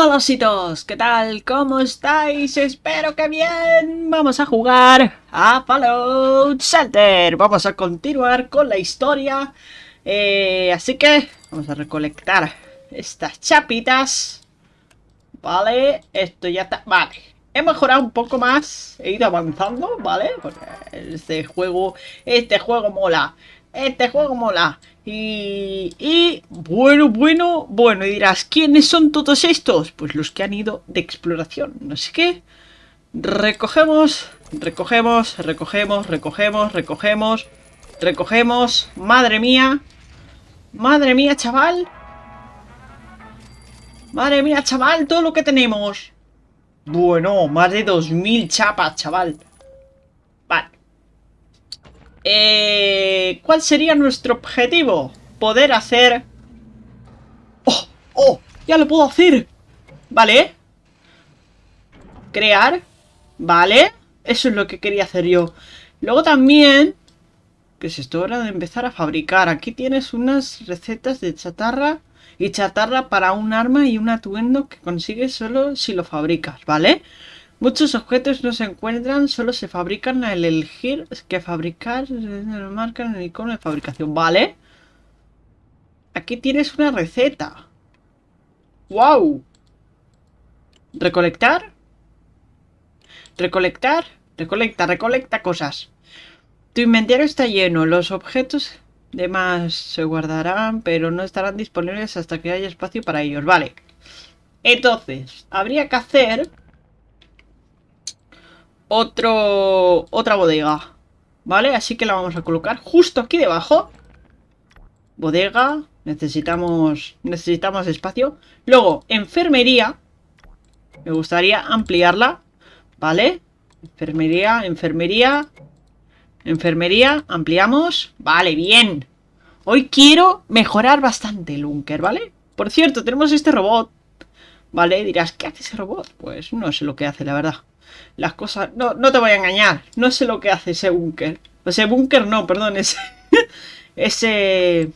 Hola ¿qué tal? ¿Cómo estáis? Espero que bien. Vamos a jugar a Fallout Shelter. Vamos a continuar con la historia. Eh, así que vamos a recolectar estas chapitas. Vale, esto ya está... Vale, he mejorado un poco más. He ido avanzando, ¿vale? Porque este juego, este juego mola. Este juego mola. Y, bueno, bueno, bueno, y dirás, ¿quiénes son todos estos? Pues los que han ido de exploración, no sé qué. Recogemos, recogemos, recogemos, recogemos, recogemos, recogemos. Madre mía. Madre mía, chaval. Madre mía, chaval, todo lo que tenemos. Bueno, más de 2000 chapas, chaval. Vale. Eh, ¿Cuál sería nuestro objetivo? Poder hacer... ¡Oh! ¡Oh! ¡Ya lo puedo hacer! Vale. Crear. Vale. Eso es lo que quería hacer yo. Luego también... Que es esto? Hora de empezar a fabricar. Aquí tienes unas recetas de chatarra y chatarra para un arma y un atuendo que consigues solo si lo fabricas, vale Muchos objetos no se encuentran, solo se fabrican al elegir que fabricar, marcan el icono de fabricación, ¿vale? Aquí tienes una receta. ¡Wow! ¿Recolectar? ¿Recolectar? Recolecta, recolecta cosas. Tu inventario está lleno. Los objetos demás se guardarán, pero no estarán disponibles hasta que haya espacio para ellos. Vale. Entonces, habría que hacer otro, otra bodega. ¿Vale? Así que la vamos a colocar justo aquí debajo. Bodega. Necesitamos, necesitamos espacio. Luego, enfermería. Me gustaría ampliarla. ¿Vale? Enfermería, enfermería. Enfermería, ampliamos. Vale, bien. Hoy quiero mejorar bastante el búnker, ¿vale? Por cierto, tenemos este robot. ¿Vale? Dirás, ¿qué hace ese robot? Pues no sé lo que hace, la verdad las cosas... No, no te voy a engañar. No sé lo que hace ese búnker. Ese búnker no, perdón. Ese... ese...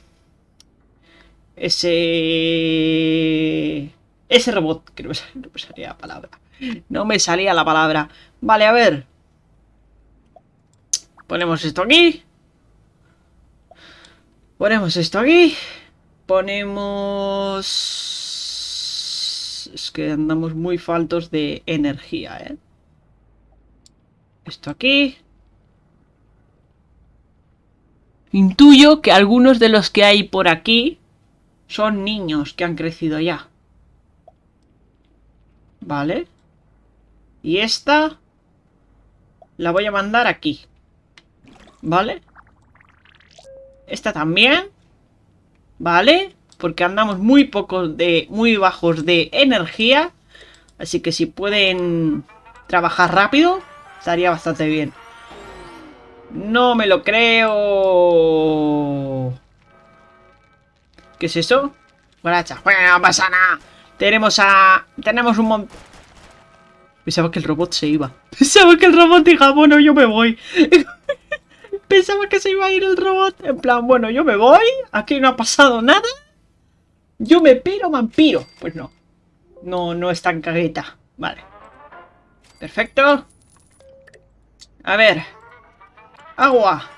Ese... Ese robot. Que no me, salía, la palabra. No me salía la palabra. Vale, a ver. Ponemos esto aquí. Ponemos esto aquí. Ponemos... Es que andamos muy faltos de energía, ¿eh? Esto aquí. Intuyo que algunos de los que hay por aquí son niños que han crecido ya. Vale. Y esta la voy a mandar aquí. ¿Vale? Esta también. ¿Vale? Porque andamos muy pocos de... Muy bajos de energía. Así que si pueden trabajar rápido, Estaría bastante bien. No me lo creo. ¿Qué es eso? Guaracha. Bueno, no pasa nada. Tenemos a... Tenemos un montón... Pensaba que el robot se iba. Pensaba que el robot diga, bueno, yo me voy. Pensaba que se iba a ir el robot. En plan, bueno, yo me voy. Aquí no ha pasado nada. Yo me piro, vampiro. Pues no. No, no es tan cagueta. Vale. Perfecto. A ver. Agua.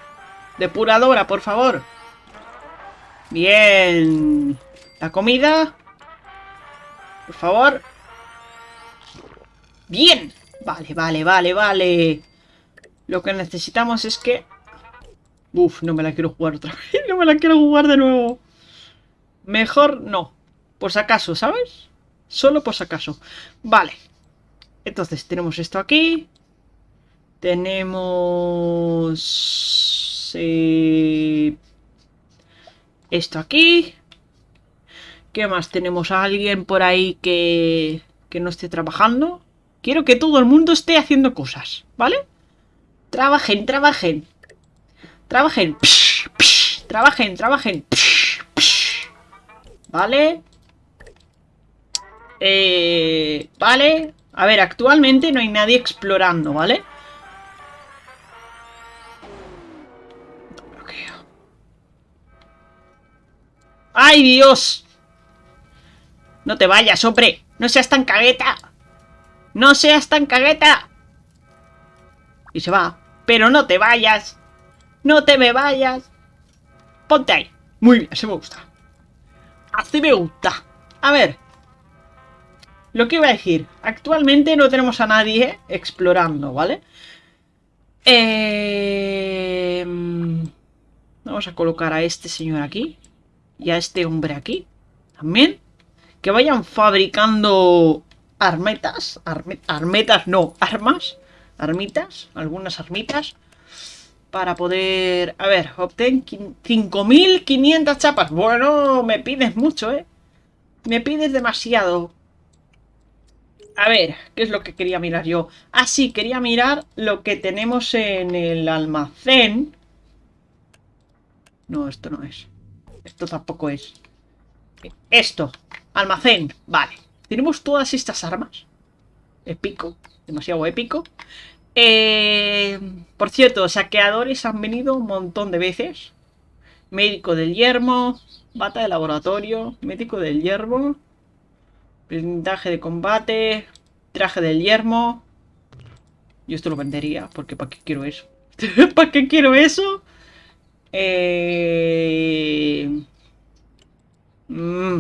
Depuradora, por favor. Bien. La comida. Por favor. Bien. Vale, vale, vale, vale. Lo que necesitamos es que... Uf, no me la quiero jugar otra vez. No me la quiero jugar de nuevo. Mejor no. Por si acaso, ¿sabes? Solo por si acaso. Vale. Entonces, tenemos esto aquí. Tenemos... Eh, esto aquí. ¿Qué más? Tenemos a alguien por ahí que, que no esté trabajando. Quiero que todo el mundo esté haciendo cosas, ¿vale? Trabajen, trabajen. Trabajen. trabajen, trabajen. ¿Vale? Eh, vale. A ver, actualmente no hay nadie explorando, ¿vale? ¡Ay, Dios! No te vayas, hombre. No seas tan cagueta. No seas tan cagueta. Y se va. Pero no te vayas. No te me vayas. Ponte ahí. Muy bien, así me gusta. Así me gusta. A ver. Lo que iba a decir. Actualmente no tenemos a nadie explorando, ¿vale? Eh... Vamos a colocar a este señor aquí. Y a este hombre aquí. También. Que vayan fabricando armetas. armetas, no, armas. Armitas. Algunas armitas. Para poder... A ver, obtén 5.500 chapas. Bueno, me pides mucho, ¿eh? Me pides demasiado. A ver, ¿qué es lo que quería mirar yo? Ah, sí, quería mirar lo que tenemos en el almacén. No, esto no es. Esto tampoco es. Esto. Almacén. Vale. Tenemos todas estas armas. Épico. Demasiado épico. Eh, por cierto, saqueadores han venido un montón de veces. Médico del yermo. Bata de laboratorio. Médico del yermo. Blindaje de combate. Traje del yermo. Yo esto lo vendería. Porque ¿para qué quiero eso? ¿Para qué quiero eso? Eh... Mm.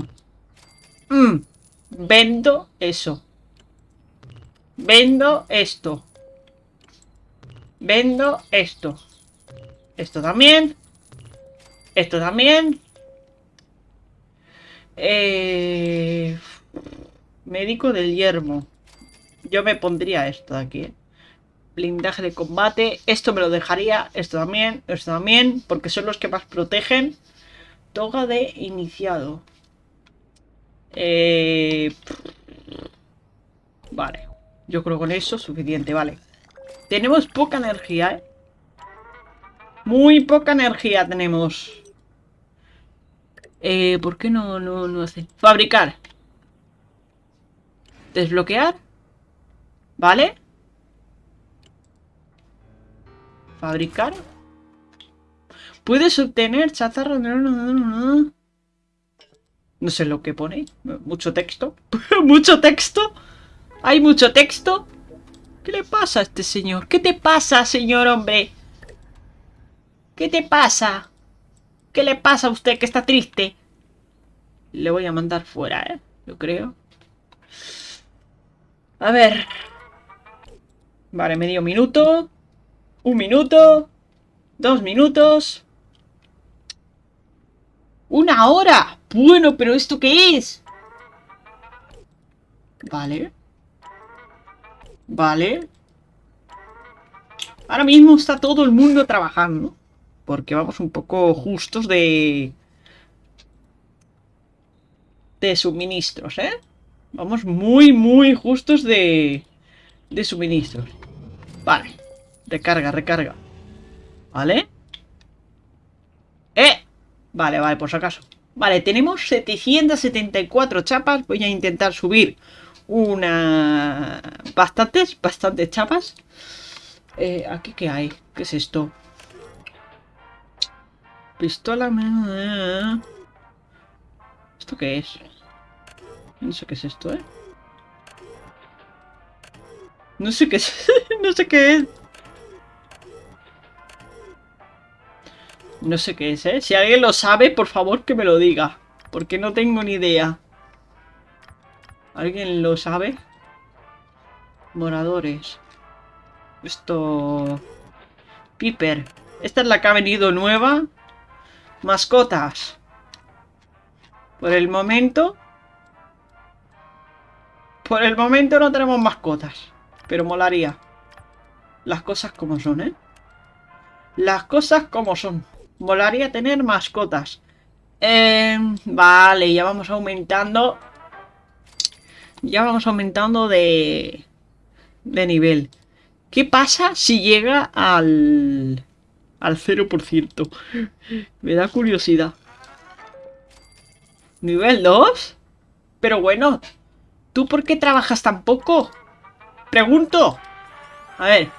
Mm. Vendo eso. Vendo esto. Vendo esto. Esto también. Esto también. Eh... Médico del yermo. Yo me pondría esto de aquí. Blindaje de combate. Esto me lo dejaría. Esto también. Esto también. Porque son los que más protegen. Toga de iniciado. Eh... Vale. Yo creo con eso suficiente, vale. Tenemos poca energía, ¿eh? Muy poca energía tenemos. Eh, ¿Por qué no, no, no hace? Fabricar. Desbloquear. ¿Vale? Fabricar. Puedes obtener chatarra... No sé lo que pone. Mucho texto. ¿Mucho texto? ¿Hay mucho texto? ¿Qué le pasa a este señor? ¿Qué te pasa, señor hombre? ¿Qué te pasa? ¿Qué le pasa a usted que está triste? Le voy a mandar fuera, ¿eh? Yo creo. A ver. Vale, medio minuto. Un minuto. Dos minutos. ¡Una hora! Bueno, pero ¿esto qué es? Vale. Vale. Ahora mismo está todo el mundo trabajando. Porque vamos un poco justos de... De suministros, ¿eh? Vamos muy, muy justos de... De suministros. Vale. Recarga, recarga. ¿Vale? ¡Eh! Vale, vale, por si acaso. Vale, tenemos 774 chapas. Voy a intentar subir una... Bastantes, bastantes chapas. Eh, ¿Aquí qué hay? ¿Qué es esto? Pistola... ¿Esto qué es? No sé qué es esto, ¿eh? No sé qué es. no sé qué es. No sé qué es, ¿eh? Si alguien lo sabe, por favor que me lo diga. Porque no tengo ni idea. ¿Alguien lo sabe? Moradores. Esto... Piper. Esta es la que ha venido nueva. Mascotas. Por el momento... Por el momento no tenemos mascotas. Pero molaría. Las cosas como son, ¿eh? Las cosas como son. Molaría tener mascotas. Eh, vale, ya vamos aumentando. Ya vamos aumentando de, de nivel. ¿Qué pasa si llega al, al 0%? Me da curiosidad. ¿Nivel 2? Pero bueno, ¿tú por qué trabajas tan poco? Pregunto. A ver.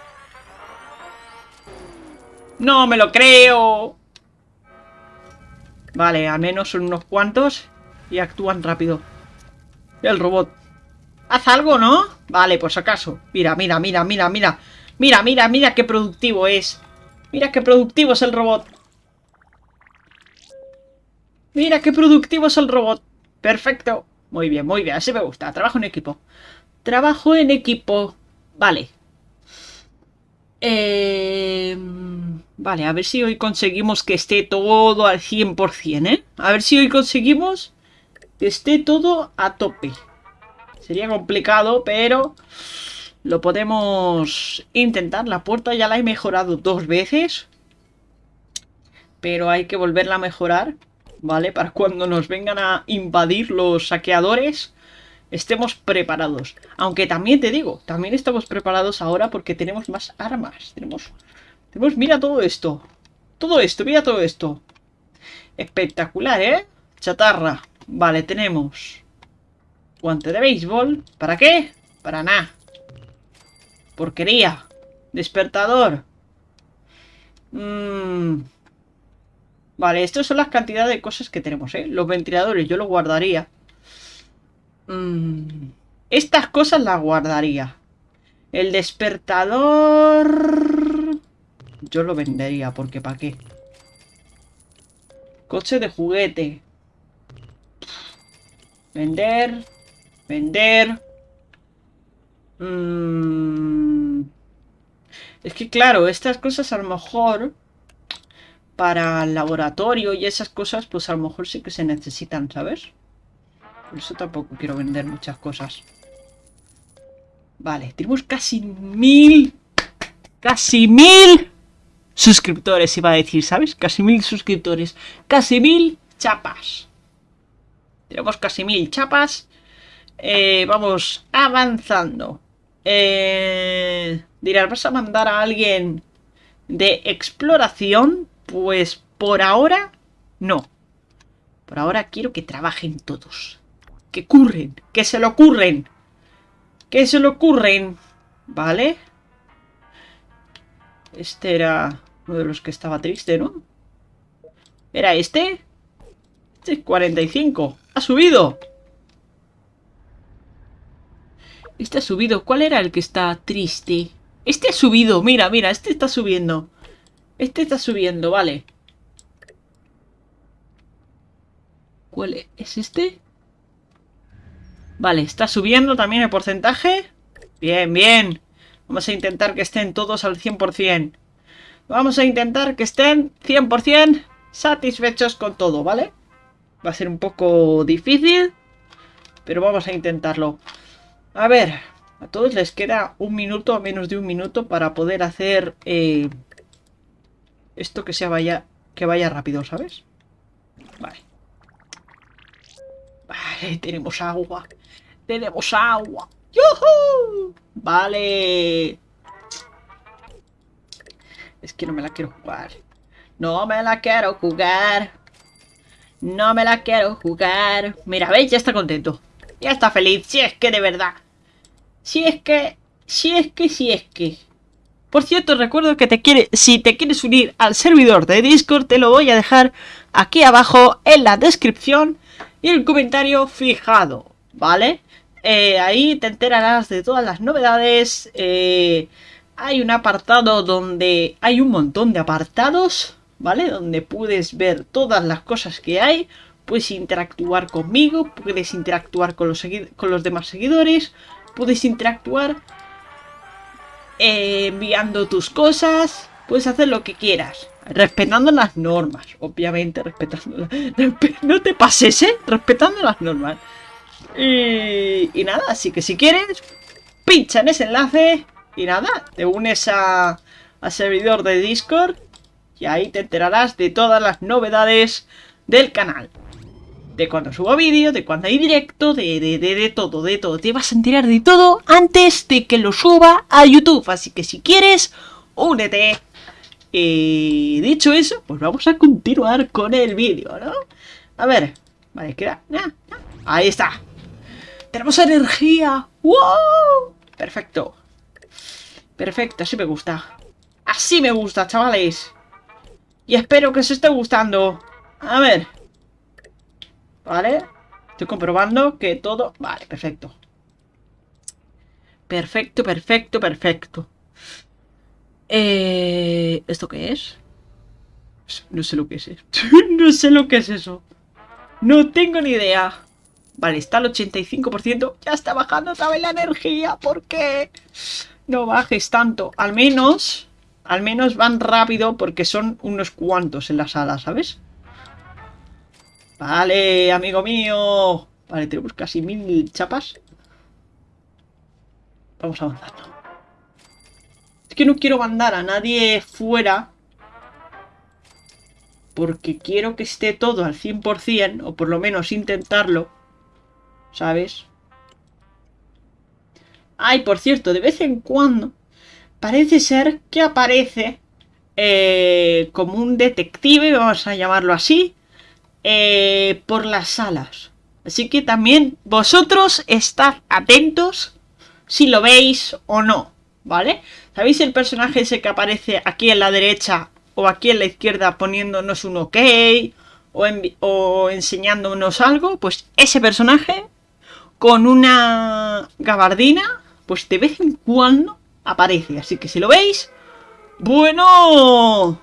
No me lo creo. Vale, al menos son unos cuantos y actúan rápido. El robot. Haz algo, ¿no? Vale, pues acaso. Mira, mira, mira, mira, mira. Mira, mira, mira qué productivo es. Mira qué productivo es el robot. Mira qué productivo es el robot. Perfecto. Muy bien, muy bien. Así me gusta. Trabajo en equipo. Trabajo en equipo. Vale. Eh... Vale, a ver si hoy conseguimos que esté todo al 100%, ¿eh? A ver si hoy conseguimos que esté todo a tope. Sería complicado, pero lo podemos intentar. La puerta ya la he mejorado dos veces. Pero hay que volverla a mejorar, ¿vale? Para cuando nos vengan a invadir los saqueadores, estemos preparados. Aunque también te digo, también estamos preparados ahora porque tenemos más armas. Tenemos mira todo esto. Todo esto, mira todo esto. Espectacular, ¿eh? Chatarra. Vale, tenemos guante de béisbol. ¿Para qué? Para nada. Porquería. Despertador. Mmm... Vale, estas son las cantidades de cosas que tenemos, ¿eh? Los ventiladores yo los guardaría. Mmm... Estas cosas las guardaría. El despertador... Yo lo vendería, porque ¿para qué? Coche de juguete. Vender. Vender. Mm. Es que claro, estas cosas a lo mejor para el laboratorio y esas cosas, pues a lo mejor sí que se necesitan, ¿sabes? Por eso tampoco quiero vender muchas cosas. Vale, tenemos casi mil... ¡Casi mil! Suscriptores, iba a decir, ¿sabes? Casi mil suscriptores. Casi mil chapas. Tenemos casi mil chapas. Eh, vamos avanzando. Eh, dirás, ¿vas a mandar a alguien de exploración? Pues por ahora, no. Por ahora quiero que trabajen todos. Que curren, que se lo ocurren. Que se lo ocurren. ¿Vale? Este era uno de los que estaba triste, ¿no? ¿Era este? Este 45. ¡Ha subido! Este ha subido. ¿Cuál era el que está triste? Este ha subido. Mira, mira. Este está subiendo. Este está subiendo, vale. ¿Cuál es este? Vale, está subiendo también el porcentaje. Bien, bien. Vamos a intentar que estén todos al 100%. Vamos a intentar que estén 100% satisfechos con todo, ¿vale? Va a ser un poco difícil, pero vamos a intentarlo. A ver, a todos les queda un minuto o menos de un minuto para poder hacer eh, esto que, se vaya, que vaya rápido, ¿sabes? Vale. Vale, tenemos agua. Tenemos agua. ¡Yuhu! Vale. Es que no me la quiero jugar. No me la quiero jugar. No me la quiero jugar. Mira, ¿veis? Ya está contento. Ya está feliz. Si es que de verdad. Si es que... Si es que, si es que... Por cierto, recuerdo que te quiere, si te quieres unir al servidor de Discord, te lo voy a dejar aquí abajo en la descripción y el comentario fijado, ¿vale? Eh, ahí te enterarás de todas las novedades, eh, hay un apartado donde hay un montón de apartados, ¿vale? Donde puedes ver todas las cosas que hay, puedes interactuar conmigo, puedes interactuar con los, demás seguidores, puedes interactuar eh, enviando tus cosas, puedes hacer lo que quieras. Respetando las normas, obviamente, respetando No te pases, ¿eh? Respetando las normas. Y, y nada, así que si quieres, pincha en ese enlace y nada, te unes a, servidor de Discord y ahí te enterarás de todas las novedades del canal. De cuando subo vídeo, de cuando hay directo, de, de, de, de todo, de todo. Te vas a enterar de todo antes de que lo suba a YouTube. Así que si quieres, únete. Y dicho eso, pues vamos a continuar con el vídeo, ¿no? A ver, vale, queda... Ahí está. Tenemos energía. ¡Wow! Perfecto. Perfecto, así me gusta. Así me gusta, chavales. Y espero que os esté gustando. A ver. Vale. Estoy comprobando que todo... Vale, perfecto. Perfecto, perfecto, perfecto. Eh... ¿Esto qué es? No sé lo que es. no sé lo que es eso. No tengo ni idea. Vale, está al 85%. Ya está bajando otra vez la energía. ¿Por qué? No bajes tanto. Al menos... Al menos van rápido porque son unos cuantos en la sala, ¿sabes? Vale, amigo mío. Vale, tenemos casi mil chapas. Vamos avanzando. Es que no quiero mandar a nadie fuera. Porque quiero que esté todo al 100%, o por lo menos intentarlo. ¿Sabes? Ay, por cierto, de vez en cuando parece ser que aparece eh, como un detective, vamos a llamarlo así, eh, por las salas. Así que también vosotros estad atentos si lo veis o no, ¿vale? ¿Sabéis el personaje ese que aparece aquí en la derecha o aquí en la izquierda poniéndonos un ok o, o enseñándonos algo? Pues ese personaje con una gabardina, pues de vez en cuando aparece. Así que si lo veis, bueno,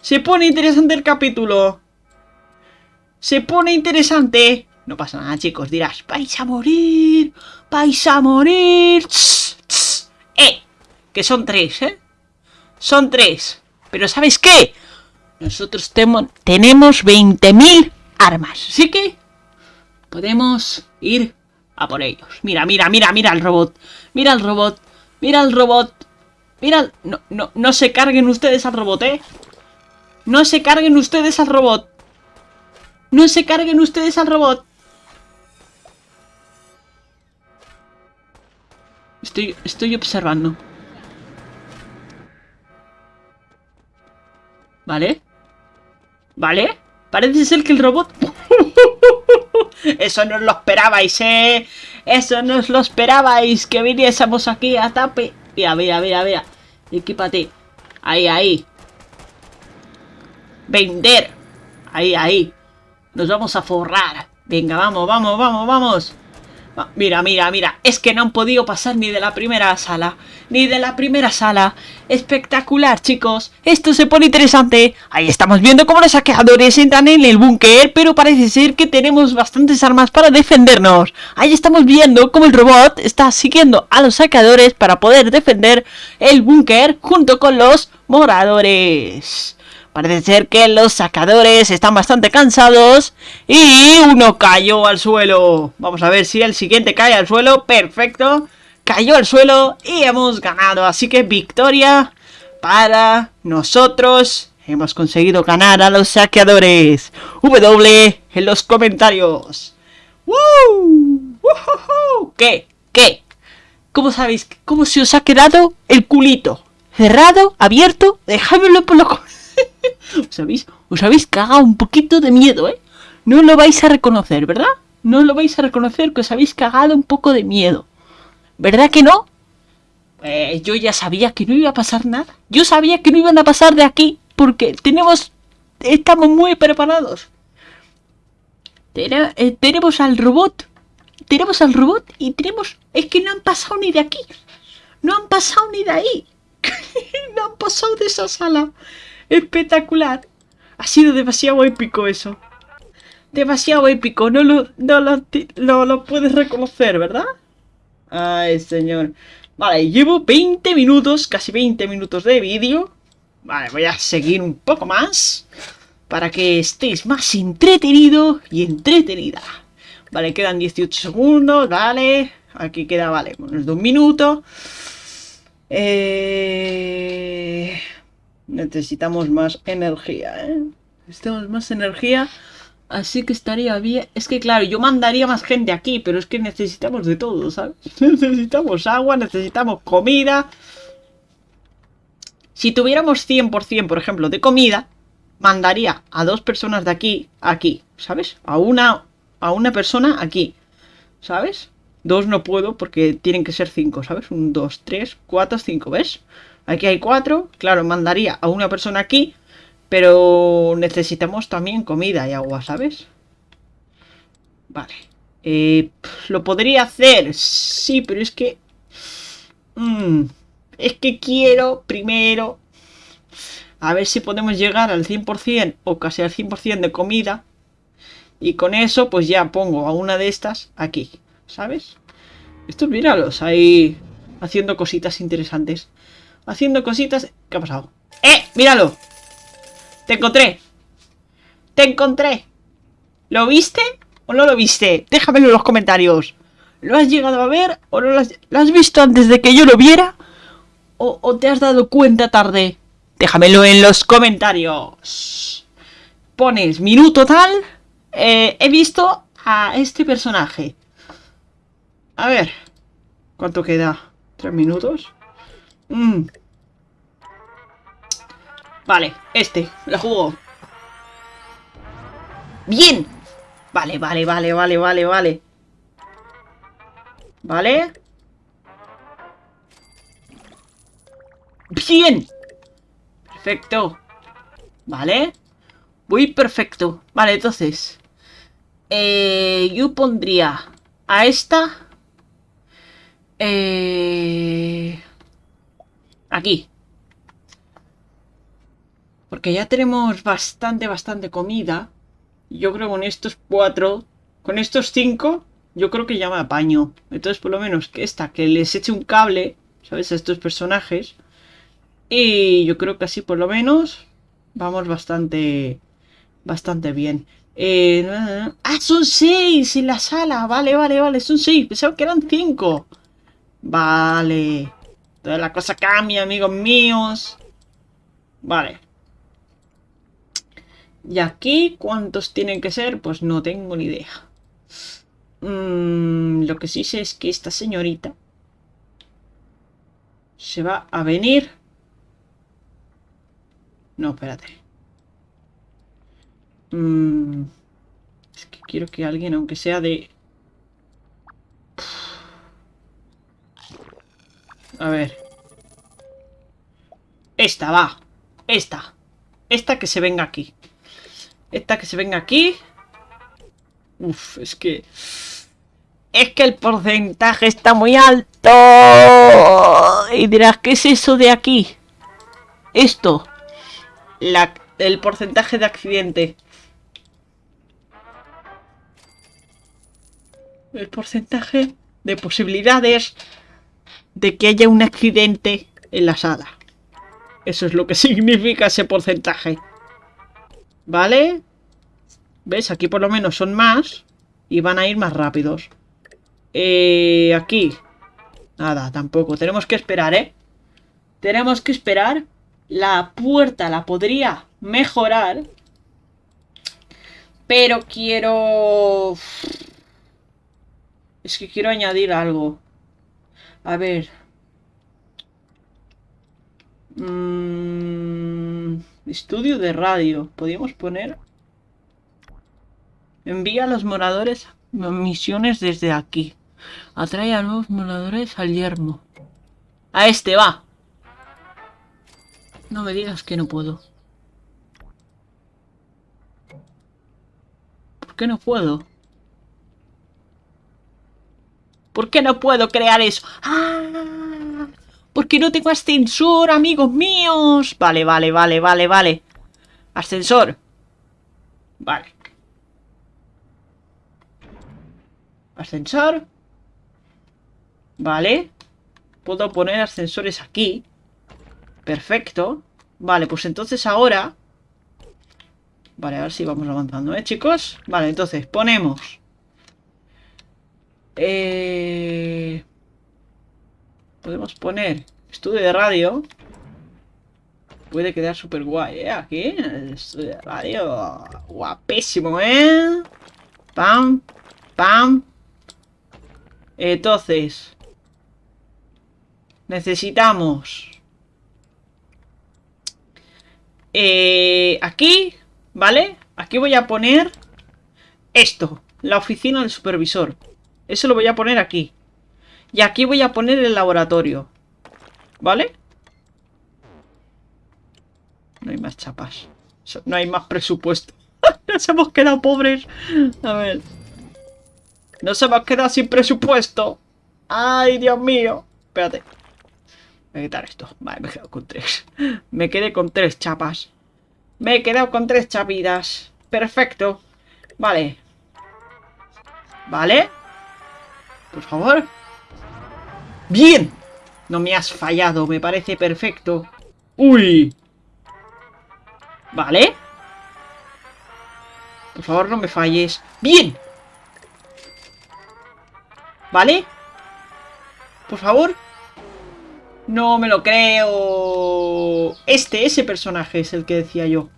se pone interesante el capítulo. Se pone interesante. No pasa nada, chicos. Dirás, vais a morir. Vais a morir. Eh, que son tres, ¿eh? Son tres. Pero ¿sabes qué? Nosotros tenemos 20.000 armas. Así que podemos ir a por ellos. Mira, mira, mira, mira el robot. Mira el robot. Mira el robot. Mira... No, no, no se carguen ustedes al robot, ¿eh? No se carguen ustedes al robot. No se carguen ustedes al robot. Estoy, estoy observando. ¿Vale? ¿Vale? Parece ser que el robot... Eso no os lo esperabais, ¿eh? Eso no os lo esperabais, que viniésemos aquí a tape. Mira, mira, mira, mira. Equípate. Ahí, ahí. Vender. Ahí, ahí. Nos vamos a forrar. Venga, vamos, vamos, vamos, vamos. Mira, mira, mira, es que no han podido pasar ni de la primera sala, ni de la primera sala. Espectacular, chicos. Esto se pone interesante. Ahí estamos viendo cómo los saqueadores entran en el búnker, pero parece ser que tenemos bastantes armas para defendernos. Ahí estamos viendo cómo el robot está siguiendo a los saqueadores para poder defender el búnker junto con los moradores. Parece ser que los sacadores están bastante cansados y uno cayó al suelo. Vamos a ver si el siguiente cae al suelo. Perfecto. Cayó al suelo y hemos ganado. Así que victoria para nosotros. Hemos conseguido ganar a los saqueadores. W en los comentarios. ¡Woo! ¿Qué? ¿Qué? ¿Cómo sabéis? ¿Cómo se os ha quedado el culito? ¿Cerrado? ¿Abierto? Dejádmelo por los comentarios. ¿Os habéis, os habéis cagado un poquito de miedo, ¿eh? No lo vais a reconocer, ¿verdad? No lo vais a reconocer que os habéis cagado un poco de miedo. ¿Verdad que no? Pues yo ya sabía que no iba a pasar nada. Yo sabía que no iban a pasar de aquí porque tenemos... Estamos muy preparados. Eh, tenemos al robot. Tenemos al robot y tenemos... Es que no han pasado ni de aquí. No han pasado ni de ahí. no han pasado de esa sala. Espectacular. Ha sido demasiado épico eso. Demasiado épico. No lo, no lo, puedes reconocer, ¿verdad? Ay, señor. Vale, llevo 20 minutos, casi 20 minutos de vídeo. Vale, voy a seguir un poco más. Para que estéis más entretenido y entretenida. Vale, quedan 18 segundos, vale. Aquí queda, vale, menos de un minuto. Eh... Necesitamos más energía, ¿eh? Necesitamos más energía. Así que estaría bien. Es que claro, yo mandaría más gente aquí, pero es que necesitamos de todo, ¿sabes? necesitamos agua, necesitamos comida. Si tuviéramos 100%, por ejemplo, de comida, mandaría a dos personas de aquí aquí, ¿sabes? A una, a una persona aquí, ¿sabes? Dos no puedo porque tienen que ser cinco, ¿sabes? Un, dos, tres, cuatro, cinco, ¿ves? Aquí hay cuatro. Claro, mandaría a una persona aquí. Pero necesitamos también comida y agua, ¿sabes? Vale. Eh, lo podría hacer. Sí, pero es que... Mm, es que quiero primero... A ver si podemos llegar al 100% o casi al 100% de comida. Y con eso pues ya pongo a una de estas aquí. ¿Sabes? Estos míralos ahí haciendo cositas interesantes. Haciendo cositas... ¿Qué ha pasado? ¡Eh! ¡Míralo! ¡Te encontré! ¡Te encontré! ¿Lo viste o no lo viste? Déjamelo en los comentarios. ¿Lo has llegado a ver o no lo has, visto antes de que yo lo viera? ¿O, te has dado cuenta tarde? Déjamelo en los comentarios. Pones minuto tal. Eh, he visto a este personaje. A ver. ¿Cuánto queda? ¿Tres minutos? Mm. Vale, este. La juego. ¡Bien! Vale, vale, vale, vale, vale, vale. ¿Vale? ¡Bien! Perfecto. ¿Vale? Muy perfecto. Vale, entonces. Eh, yo pondría a esta. Eh, aquí. Porque ya tenemos bastante, bastante comida. Yo creo que con estos cuatro, con estos cinco, yo creo que ya me apaño. Entonces, por lo menos que esta, que les eche un cable, ¿sabes? A estos personajes. Y yo creo que así, por lo menos, vamos bastante, bastante bien. Eh, ah, son seis en la sala. Vale, vale, vale, son seis. Pensaba que eran cinco. Vale. Toda la cosa cambia, amigos míos. Vale. Y aquí, ¿cuántos tienen que ser? Pues no tengo ni idea. Mm, lo que sí sé es que esta señorita se va a venir. No, espérate. Mm, es que quiero que alguien, aunque sea de... A ver. Esta, va. Esta. Esta que se venga aquí. Esta que se venga aquí. Uf, es que... Es que el porcentaje está muy alto. Y dirás, ¿qué es eso de aquí? Esto. La, el porcentaje de accidente. El porcentaje de posibilidades de que haya un accidente en la sala. Eso es lo que significa ese porcentaje. ¿Vale? ¿Ves? Aquí por lo menos son más y van a ir más rápidos. Eh, aquí. Nada, tampoco. Tenemos que esperar, ¿eh? Tenemos que esperar. La puerta la podría mejorar. Pero quiero... Es que quiero añadir algo. A ver. Mm, estudio de radio. Podríamos poner... Envía a los moradores misiones desde aquí. Atrae a nuevos moradores al yermo. A este, va. No me digas que no puedo. ¿Por qué no puedo? ¿Por qué no puedo crear eso? ¡Ah! Porque no tengo ascensor, amigos míos. Vale, vale, vale, vale, vale. Ascensor. Vale. Ascensor. Vale. Puedo poner ascensores aquí. Perfecto. Vale, pues entonces ahora... Vale, a ver si vamos avanzando, ¿eh, chicos? Vale, entonces ponemos... Eh... Podemos poner estudio de radio. Puede quedar súper guay, ¿eh? Aquí, estudio de radio. Guapísimo, ¿eh? Pam, pam. Entonces... Necesitamos... Eh, aquí, ¿vale? Aquí voy a poner esto, la oficina del supervisor. Eso lo voy a poner aquí. Y aquí voy a poner el laboratorio. ¿Vale? No hay más chapas. No hay más presupuesto. Nos hemos quedado pobres. A ver. nos hemos quedado sin presupuesto. ¡Ay, Dios mío! Espérate. Voy a quitar esto. Vale, me he quedado con tres. Me quedé con tres chapas. Me he quedado con tres chapidas. Perfecto. Vale. Vale. Por favor. ¡Bien! No me has fallado, me parece perfecto. ¡Uy! Vale. Por favor, no me falles. ¡Bien! ¿Vale? Por favor. No me lo creo. Este, ese personaje es el que decía yo.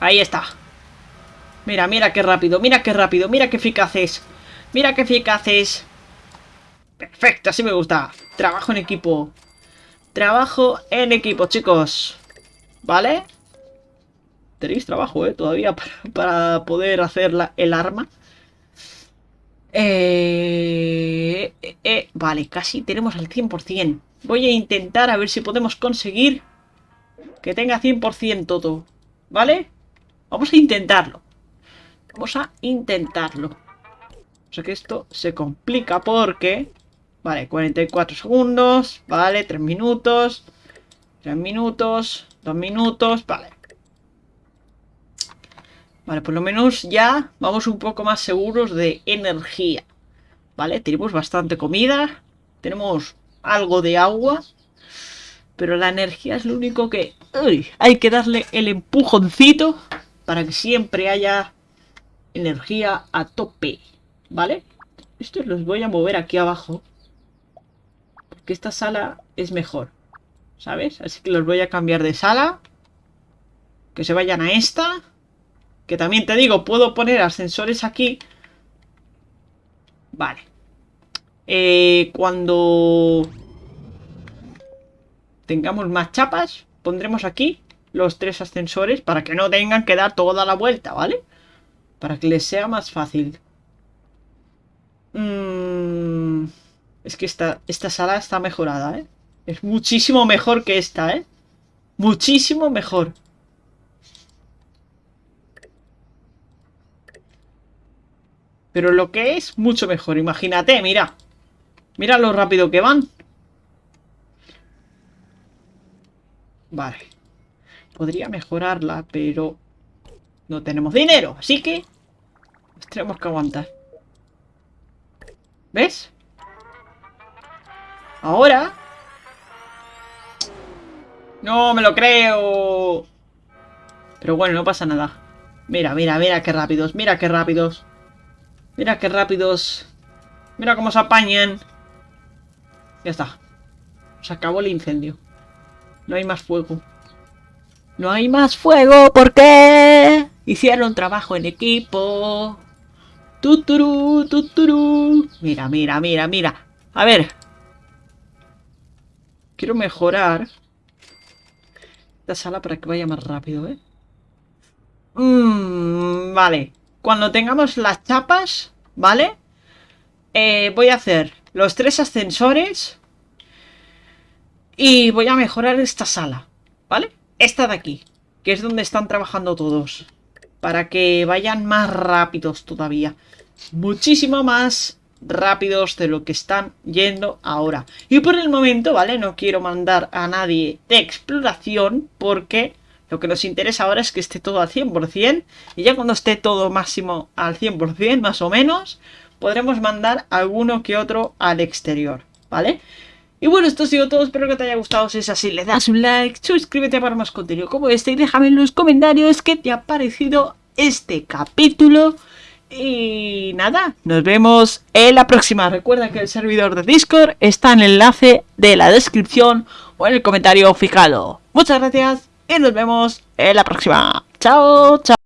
Ahí está. Mira, mira qué rápido, mira qué rápido, mira qué eficaz es. Mira qué eficaz es. Perfecto, así me gusta. Trabajo en equipo. Trabajo en equipo, chicos. ¿Vale? Tenéis trabajo, ¿eh? Todavía para, poder hacer el arma. Eh, eh, eh, vale, casi tenemos al 100%. Voy a intentar a ver si podemos conseguir que tenga 100% todo. ¿Vale? Vamos a intentarlo. Vamos a intentarlo. O sea que esto se complica porque... Vale, 44 segundos. Vale, 3 minutos. 3 minutos. 2 minutos. Vale. Vale, por lo menos ya vamos un poco más seguros de energía. Vale, tenemos bastante comida. Tenemos algo de agua. Pero la energía es lo único que... hay que darle el empujoncito para que siempre haya energía a tope. ¿Vale? Estos los voy a mover aquí abajo. Porque esta sala es mejor. ¿Sabes? Así que los voy a cambiar de sala. Que se vayan a esta. Que también te digo, puedo poner ascensores aquí. Vale. Eh, cuando tengamos más chapas, pondremos aquí los tres ascensores para que no tengan que dar toda la vuelta, ¿vale? Para que les sea más fácil. Mm, es que esta, esta sala está mejorada, ¿eh? Es muchísimo mejor que esta, ¿eh? Muchísimo mejor. Pero lo que es, mucho mejor. Imagínate, mira. Mira lo rápido que van. Vale. Podría mejorarla, pero... No tenemos dinero, así que... tenemos que aguantar. ¿Ves? Ahora... No, me lo creo. Pero bueno, no pasa nada. Mira, mira, mira qué rápidos, mira qué rápidos. Mira qué rápidos. Mira cómo se apañan. Ya está. Se acabó el incendio. No hay más fuego. No hay más fuego porque hicieron trabajo en equipo. Tuturu, tuturu. Mira, mira, mira, mira. A ver. Quiero mejorar esta sala para que vaya más rápido, ¿eh? Mmm, vale. Cuando tengamos las chapas, ¿vale? Eh, voy a hacer los tres ascensores y voy a mejorar esta sala, ¿vale? Esta de aquí, que es donde están trabajando todos. Para que vayan más rápidos todavía. Muchísimo más rápidos de lo que están yendo ahora. Y por el momento, ¿vale? No quiero mandar a nadie de exploración porque lo que nos interesa ahora es que esté todo al 100% y ya cuando esté todo máximo al 100% más o menos, podremos mandar alguno que otro al exterior, ¿vale? Y bueno, esto ha sido todo, espero que te haya gustado, si es así le das un like, suscríbete para más contenido como este y déjame en los comentarios qué te ha parecido este capítulo. Y nada, nos vemos en la próxima. Recuerda que el servidor de Discord está en el enlace de la descripción o en el comentario fijado. Muchas gracias y nos vemos en la próxima. Chao, chao.